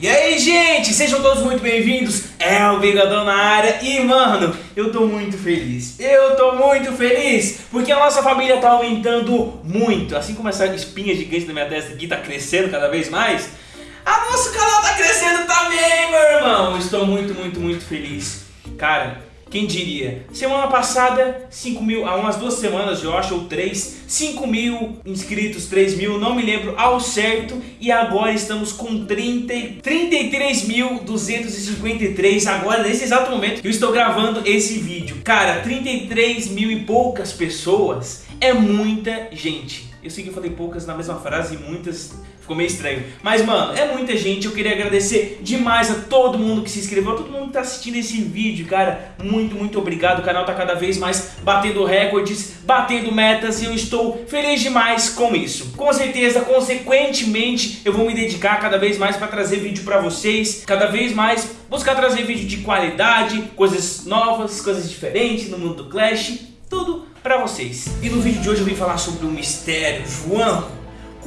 E aí, gente, sejam todos muito bem-vindos. É o Bigodão na área e, mano, eu tô muito feliz. Eu tô muito feliz porque a nossa família tá aumentando muito. Assim como essa espinha gigante na minha testa aqui tá crescendo cada vez mais, a nosso canal tá crescendo também, meu irmão. Estou muito, muito, muito feliz. Cara, quem diria? Semana passada, 5 mil, há umas duas semanas eu acho, ou três, 5 mil inscritos, 3 mil, não me lembro ao certo. E agora estamos com 33.253, agora nesse exato momento que eu estou gravando esse vídeo. Cara, 33 mil e poucas pessoas é muita gente. Eu sei que eu falei poucas na mesma frase e muitas ficou meio estranho. Mas, mano, é muita gente. Eu queria agradecer demais a todo mundo que se inscreveu, a todo mundo que tá assistindo esse vídeo, cara. Muito, muito obrigado. O canal tá cada vez mais batendo recordes, batendo metas e eu estou feliz demais com isso. Com certeza, consequentemente, eu vou me dedicar cada vez mais para trazer vídeo para vocês, cada vez mais buscar trazer vídeo de qualidade, coisas novas, coisas diferentes no mundo do Clash, tudo para vocês. E no vídeo de hoje eu vim falar sobre o mistério. João,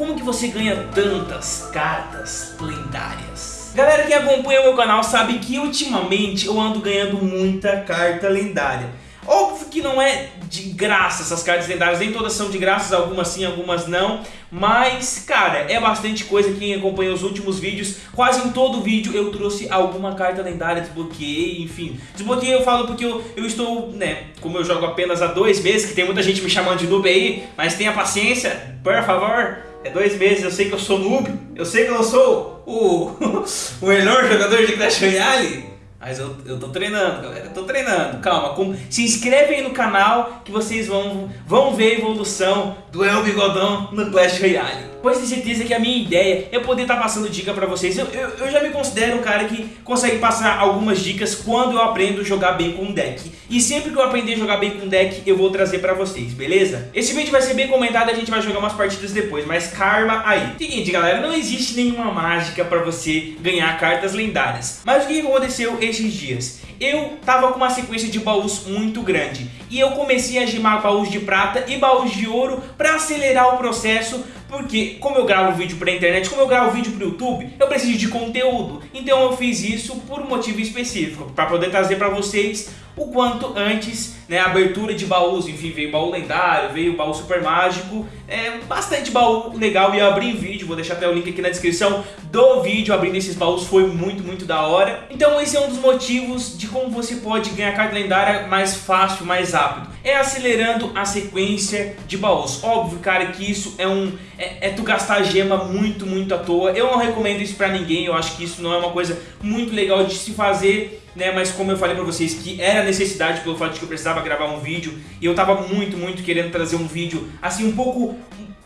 como que você ganha tantas cartas lendárias? Galera que acompanha o meu canal sabe que ultimamente eu ando ganhando muita carta lendária. Óbvio que não é de graça essas cartas lendárias, nem todas são de graça, algumas sim, algumas não. Mas, cara, é bastante coisa, quem acompanha os últimos vídeos, quase em todo vídeo eu trouxe alguma carta lendária, desbloqueei, enfim. Desbloqueei eu falo porque eu, eu estou, né, como eu jogo apenas há dois meses, que tem muita gente me chamando de noob aí, mas tenha paciência, por favor. É dois meses, eu sei que eu sou noob, eu sei que eu sou o, o melhor jogador de Clash Royale, mas eu, eu tô treinando, galera, eu tô treinando. Calma, com, se inscreve aí no canal que vocês vão, vão ver a evolução do El Bigodão no Clash Royale. Pois tenho certeza que a minha ideia é poder estar tá passando dica pra vocês. Eu, eu, eu, já me considero um cara que consegue passar algumas dicas quando eu aprendo a jogar bem com o deck. E sempre que eu aprender a jogar bem com o deck, eu vou trazer pra vocês, beleza? Esse vídeo vai ser bem comentado, a gente vai jogar umas partidas depois, mas karma aí. Seguinte, galera, não existe nenhuma mágica pra você ganhar cartas lendárias. Mas o que aconteceu esses dias? Eu tava com uma sequência de baús muito grande e eu comecei a gemar baús de prata e baús de ouro pra acelerar o processo porque como eu gravo vídeo pra internet, como eu gravo vídeo pro YouTube, eu preciso de conteúdo. Então eu fiz isso por um motivo específico, para poder trazer para vocês o quanto antes, né, abertura de baús, enfim, veio baú lendário, veio baú super mágico, é bastante baú legal e eu abri vídeo, vou deixar até o link aqui na descrição do vídeo abrindo esses baús, foi muito, muito da hora. Então esse é um dos motivos de como você pode ganhar carta lendária mais fácil, mais rápido, é acelerando a sequência de baús. Óbvio, cara, que isso é um, é, é tu gastar gema muito, muito à toa, eu não recomendo isso pra ninguém, eu acho que isso não é uma coisa muito legal de se fazer né? Mas como eu falei pra vocês que era necessidade pelo fato de que eu precisava gravar um vídeo e eu tava muito, muito querendo trazer um vídeo assim um pouco,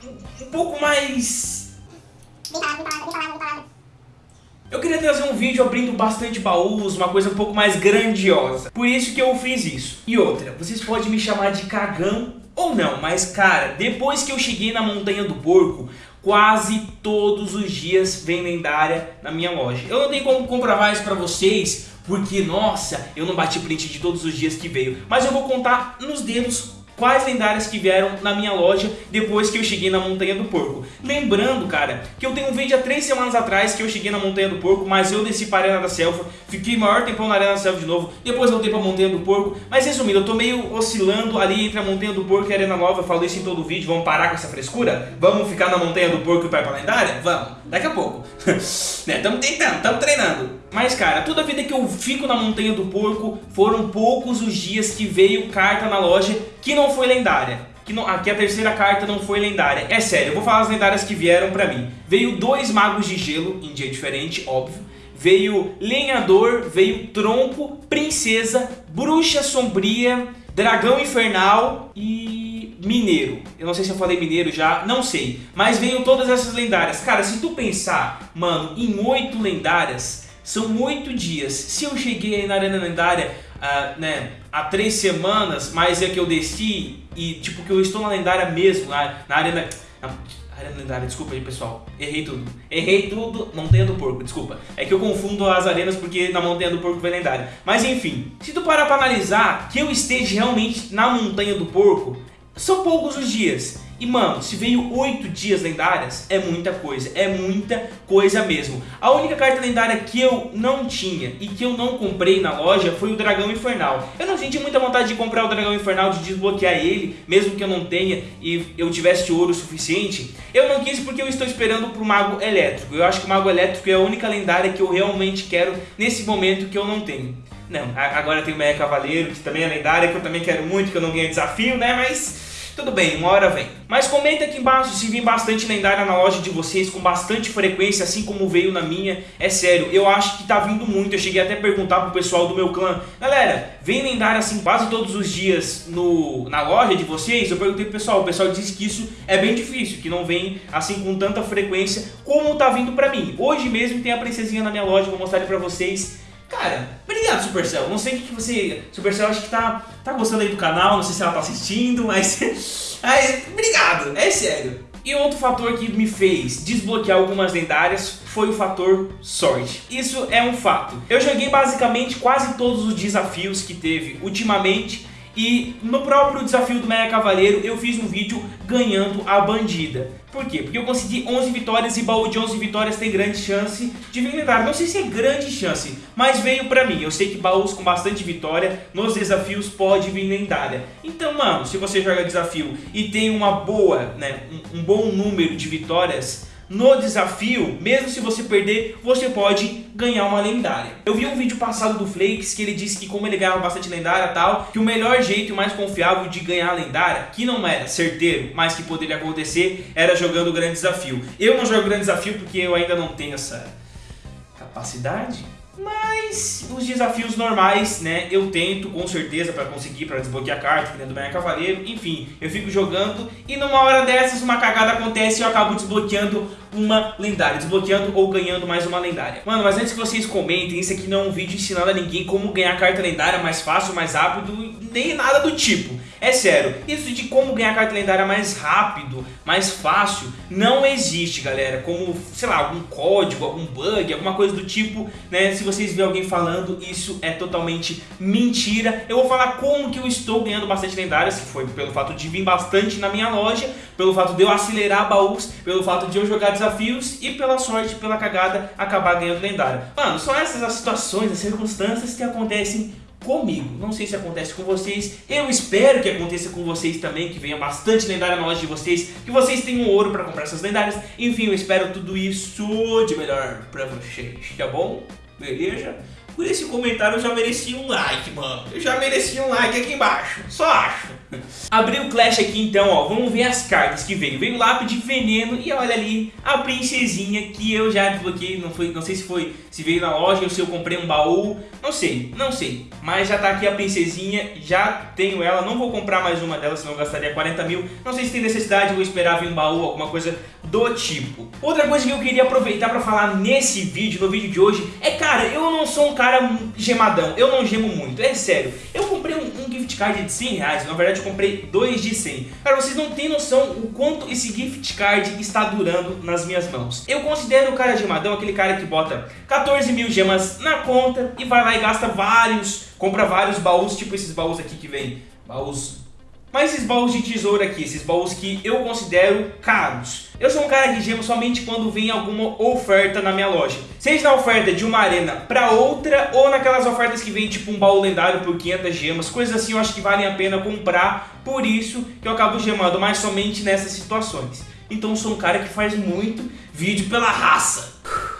um, um pouco mais... Eu queria trazer um vídeo abrindo bastante baús, uma coisa um pouco mais grandiosa. Por isso que eu fiz isso. E outra, vocês podem me chamar de cagão ou não, mas cara, depois que eu cheguei na Montanha do Porco, quase todos os dias vem lendária na minha loja. Eu não tenho como comprovar isso pra vocês, porque, nossa, eu não bati print de todos os dias que veio. Mas eu vou contar nos dedos quais lendárias que vieram na minha loja depois que eu cheguei na Montanha do Porco. Lembrando, cara, que eu tenho um vídeo há três semanas atrás que eu cheguei na Montanha do Porco, mas eu desci para a Arena da Selva, fiquei maior tempão na Arena da Selva de novo, depois voltei para a Montanha do Porco, mas resumindo, eu tô meio oscilando ali entre a Montanha do Porco e a Arena Nova, eu falo isso em todo o vídeo, vamos parar com essa frescura? Vamos ficar na Montanha do Porco e para a lendária? Vamos, daqui a pouco. né, tamo tentando, tamo treinando. Mas cara, toda a vida que eu fico na Montanha do Porco, foram poucos os dias que veio carta na loja que não foi lendária. Que, não, aqui a terceira carta não foi lendária. É sério, eu vou falar as lendárias que vieram pra mim. Veio dois magos de gelo, em dia diferente, óbvio. Veio lenhador, veio tronco, princesa, bruxa sombria, dragão infernal e mineiro. Eu não sei se eu falei mineiro já, não sei. Mas veio todas essas lendárias. Cara, se tu pensar, mano, em oito lendárias, são oito dias. Se eu cheguei na arena lendária uh, né, há três semanas, mas é que eu desci e tipo que eu estou na lendária mesmo, na, na arena... Na, Arena lendária, desculpa aí pessoal, errei tudo. Errei tudo, Montanha do Porco, desculpa. É que eu confundo as arenas porque na Montanha do Porco vem lendária. Mas enfim, se tu parar pra analisar que eu esteja realmente na Montanha do Porco, são poucos os dias. E mano, se veio 8 dias lendárias, é muita coisa, é muita coisa mesmo. A única carta lendária que eu não tinha e que eu não comprei na loja foi o Dragão Infernal. Eu não senti muita vontade de comprar o Dragão Infernal, de desbloquear ele, mesmo que eu não tenha e eu tivesse ouro suficiente. Eu não quis porque eu estou esperando pro Mago Elétrico. Eu acho que o Mago Elétrico é a única lendária que eu realmente quero nesse momento que eu não tenho. Não, agora tem o Meia Cavaleiro, que também é lendária, que eu também quero muito, que eu não ganhei desafio, né? Mas tudo bem, uma hora vem. Mas comenta aqui embaixo se vem bastante lendária na loja de vocês, com bastante frequência, assim como veio na minha. É sério, eu acho que tá vindo muito. Eu cheguei até a perguntar pro pessoal do meu clã. Galera, vem lendária assim quase todos os dias no, na loja de vocês? Eu perguntei pro pessoal, o pessoal disse que isso é bem difícil, que não vem assim com tanta frequência como tá vindo pra mim. Hoje mesmo tem a princesinha na minha loja, vou mostrar ele pra vocês. Cara, obrigado Supercell. Não sei o que você. Supercell acho que tá, tá gostando aí do canal, não sei se ela tá assistindo, mas. mas obrigado, é sério. E outro fator que me fez desbloquear algumas lendárias foi o fator sorte. Isso é um fato. Eu joguei basicamente quase todos os desafios que teve ultimamente e no próprio desafio do Meia Cavaleiro eu fiz um vídeo ganhando a bandida. Por quê? Porque eu consegui 11 vitórias e baú de 11 vitórias tem grande chance de vir lendário. Não sei se é grande chance, mas veio pra mim. Eu sei que baús com bastante vitória nos desafios pode vir lendária. Então, mano, se você joga desafio e tem uma boa, né, um, um bom número de vitórias no desafio, mesmo se você perder, você pode ganhar uma lendária. Eu vi um vídeo passado do Flakes que ele disse que como ele ganhava bastante lendária tal, que o melhor jeito e mais confiável de ganhar a lendária, que não era certeiro, mas que poderia acontecer, era jogando o grande desafio. Eu não jogo grande desafio porque eu ainda não tenho essa capacidade mas os desafios normais, né, eu tento com certeza para conseguir, para desbloquear a carta, que nem do Cavaleiro, enfim, eu fico jogando e numa hora dessas uma cagada acontece e eu acabo desbloqueando uma lendária, desbloqueando ou ganhando mais uma lendária. Mano, mas antes que vocês comentem, isso aqui não é um vídeo ensinando a ninguém como ganhar carta lendária mais fácil, mais rápido, nem nada do tipo. É sério, isso de como ganhar carta lendária mais rápido, mais fácil, não existe, galera. Como, sei lá, algum código, algum bug, alguma coisa do tipo, né? Se vocês verem alguém falando, isso é totalmente mentira. Eu vou falar como que eu estou ganhando bastante lendárias, que foi pelo fato de vir bastante na minha loja, pelo fato de eu acelerar baús, pelo fato de eu jogar desafios e pela sorte, pela cagada, acabar ganhando lendária. Mano, são essas as situações, as circunstâncias que acontecem comigo. Não sei se acontece com vocês. Eu espero que aconteça com vocês também, que venha bastante lendária na loja de vocês, que vocês tenham ouro para comprar essas lendárias. Enfim, eu espero tudo isso de melhor para vocês, tá bom? Beleza? Por esse comentário eu já mereci um like, mano. Eu já mereci um like aqui embaixo. Só acho. Abri o Clash aqui então, ó. Vamos ver as cartas que veio. Veio lápis de veneno e olha ali a princesinha que eu já desbloqueei. Não, foi, não sei se foi se veio na loja ou se eu comprei um baú. Não sei, não sei. Mas já tá aqui a princesinha. Já tenho ela. Não vou comprar mais uma delas, senão eu gastaria 40 mil. Não sei se tem necessidade, vou esperar vir um baú, alguma coisa do tipo. Outra coisa que eu queria aproveitar pra falar nesse vídeo, no vídeo de hoje, é cara, eu não sou um cara gemadão. Eu não gemo muito, é sério. Eu comprei um, um gift card de 100 reais. Na verdade, eu comprei dois de 100. Cara, vocês não têm noção o quanto esse gift card está durando nas minhas mãos. Eu considero o cara gemadão aquele cara que bota 14 mil gemas na conta e vai lá e gasta vários, compra vários baús, tipo esses baús aqui que vem, baús mas esses baús de tesouro aqui, esses baús que eu considero caros. Eu sou um cara que gemo somente quando vem alguma oferta na minha loja. Seja na oferta de uma arena para outra, ou naquelas ofertas que vem tipo um baú lendário por 500 gemas. Coisas assim eu acho que valem a pena comprar, por isso que eu acabo gemando, mas somente nessas situações. Então sou um cara que faz muito vídeo pela raça.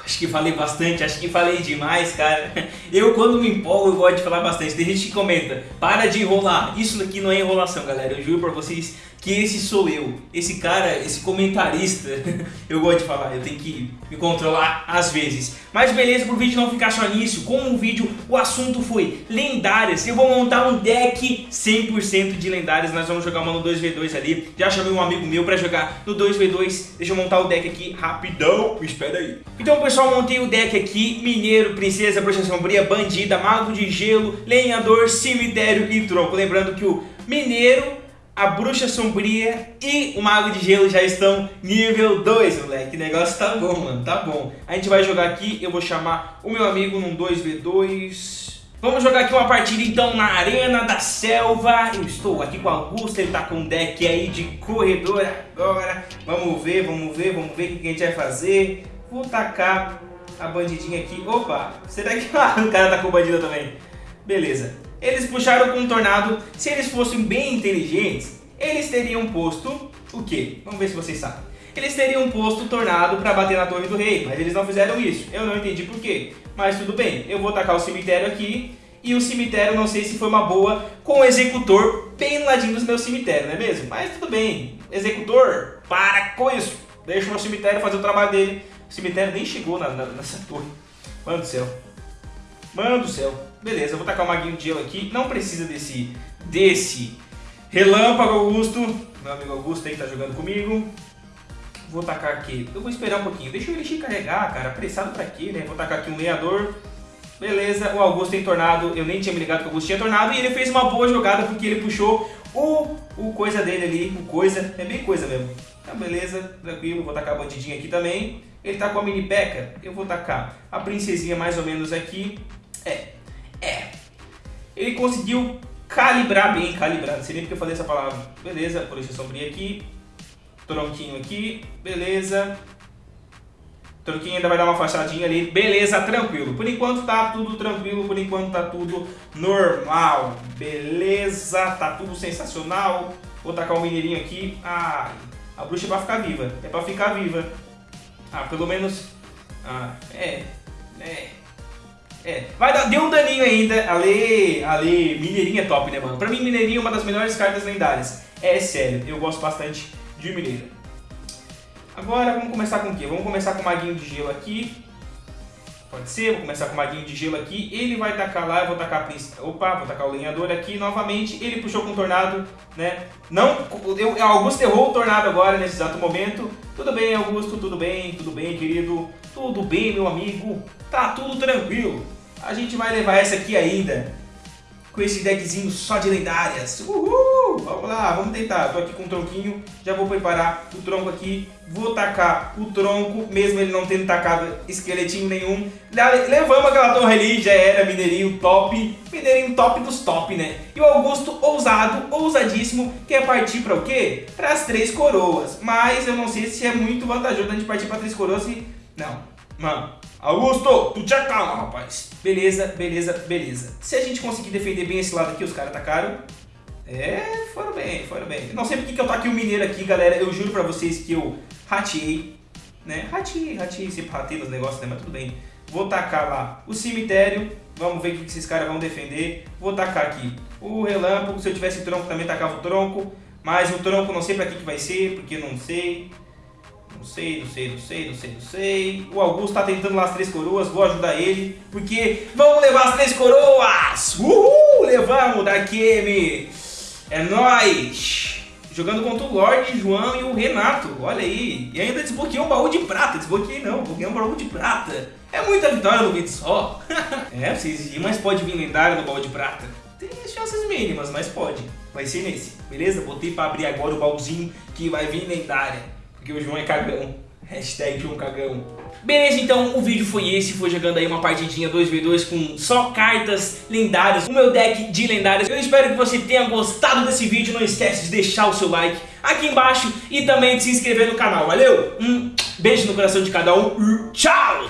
Acho que falei bastante, acho que falei demais, cara. Eu, quando me empolgo, eu gosto de falar bastante. Tem gente que comenta, para de enrolar. Isso aqui não é enrolação, galera. Eu juro pra vocês que esse sou eu. Esse cara, esse comentarista, eu gosto de falar, eu tenho que me controlar às vezes. Mas beleza, pro vídeo não ficar só nisso, como o vídeo, o assunto foi lendárias, eu vou montar um deck 100% de lendárias, nós vamos jogar uma no 2v2 ali. Já chamei um amigo meu pra jogar no 2v2, deixa eu montar o deck aqui rapidão, espera aí. Então pessoal, montei o deck aqui, mineiro, princesa, bruxa sombria, bandida, mago de gelo, lenhador, cemitério e tronco. Lembrando que o mineiro a Bruxa Sombria e o Mago de Gelo já estão nível 2, moleque. O negócio tá bom, mano, tá bom. A gente vai jogar aqui, eu vou chamar o meu amigo num 2v2. Vamos jogar aqui uma partida então na Arena da Selva. Eu estou aqui com o Augusto, ele tá com um deck aí de corredor agora. Vamos ver, vamos ver, vamos ver o que a gente vai fazer. Vou tacar a bandidinha aqui. Opa, será que o cara tá com bandida também? Beleza. Eles puxaram com um tornado. Se eles fossem bem inteligentes, eles teriam posto o quê? Vamos ver se vocês sabem. Eles teriam posto tornado para bater na torre do rei, mas eles não fizeram isso. Eu não entendi por quê. Mas tudo bem, eu vou tacar o cemitério aqui. E o cemitério não sei se foi uma boa com o executor bem ladinho do meu cemitério, não é mesmo? Mas tudo bem. Executor, para com isso. Deixa o meu cemitério fazer o trabalho dele. O cemitério nem chegou na, na, nessa torre. Mano do céu. Mano do céu. Beleza, eu vou tacar o maguinho de gelo aqui. Não precisa desse, desse relâmpago, Augusto. Meu amigo Augusto aí tá jogando comigo. Vou tacar aqui. Eu vou esperar um pouquinho. Deixa o Elixir carregar, cara. Apressado pra quê, né? Vou tacar aqui um lenhador. Beleza, o Augusto tem tornado. Eu nem tinha me ligado que o Augusto tinha tornado. E ele fez uma boa jogada porque ele puxou o, o coisa dele ali. O coisa. É bem coisa mesmo. Tá, beleza, tranquilo. Vou tacar a bandidinha aqui também. Ele tá com a mini peca. Eu vou tacar a princesinha mais ou menos aqui. É, é. Ele conseguiu calibrar bem, calibrar, não sei nem porque eu falei essa palavra. Beleza, polícia sombria aqui, tronquinho aqui, beleza. Tronquinho ainda vai dar uma fachadinha ali, beleza, tranquilo. Por enquanto tá tudo tranquilo, por enquanto tá tudo normal. Beleza, tá tudo sensacional. Vou tacar um mineirinho aqui. Ah, a bruxa vai ficar viva, é pra ficar viva. Ah, pelo menos... Ah, é, é... É, vai dar, deu um daninho ainda. Ale, Ale, Mineirinho é top, né, mano? Pra mim, Mineirinho é uma das melhores cartas lendárias. É sério, eu gosto bastante de Mineiro. Agora, vamos começar com o quê? Vamos começar com o Maguinho de Gelo aqui. Pode ser, vou começar com o Maguinho de Gelo aqui. Ele vai tacar lá, eu vou tacar a. Opa, vou tacar o lenhador aqui novamente. Ele puxou com o tornado, né? Não, eu, Augusto errou o tornado agora, nesse exato momento. Tudo bem, Augusto, tudo bem, tudo bem, querido. Tudo bem, meu amigo. Tá tudo tranquilo a gente vai levar essa aqui ainda. Com esse deckzinho só de lendárias. Uhul! Vamos lá, vamos tentar. Tô aqui com o tronquinho, já vou preparar o tronco aqui. Vou tacar o tronco, mesmo ele não tendo tacado esqueletinho nenhum. Levamos aquela torre ali, já era mineirinho top. Mineirinho top dos top, né? E o Augusto, ousado, ousadíssimo, quer partir para o quê? Para as três coroas. Mas eu não sei se é muito vantajoso a gente partir para três coroas e... Não, mano, Augusto, tu te acalma, rapaz. Beleza, beleza, beleza. Se a gente conseguir defender bem esse lado aqui, os caras atacaram. É, foram bem, foram bem. Não sei porque que eu taquei o mineiro aqui, galera. Eu juro pra vocês que eu rateei, né? Rateei, rateei, sempre ratei nos negócios, né? Mas tudo bem. Vou tacar lá o cemitério. Vamos ver o que esses caras vão defender. Vou tacar aqui o relâmpago. Se eu tivesse tronco, também tacava o tronco. Mas o tronco não sei pra que, que vai ser, porque não sei. Não sei, não sei, não sei, não sei, não sei. O Augusto tá tentando lá as três coroas, vou ajudar ele. Porque vamos levar as três coroas! Uhul! Levamos da QM! É nóis! Jogando contra o Lorde, João e o Renato. Olha aí. E ainda desbloqueei um baú de prata. Desbloqueei não, desbloqueei um baú de prata. É muita vitória no vídeo só. é, vocês viram, mas pode vir lendário no baú de prata. Tem chances mínimas, mas pode. Vai ser nesse, beleza? Botei pra abrir agora o baúzinho que vai vir lendária. Porque o João é cagão. Hashtag João Cagão. Beleza, então o vídeo foi esse, foi jogando aí uma partidinha 2v2 com só cartas lendárias, o meu deck de lendárias. Eu espero que você tenha gostado desse vídeo, não esquece de deixar o seu like aqui embaixo e também de se inscrever no canal, valeu? Um beijo no coração de cada um, tchau!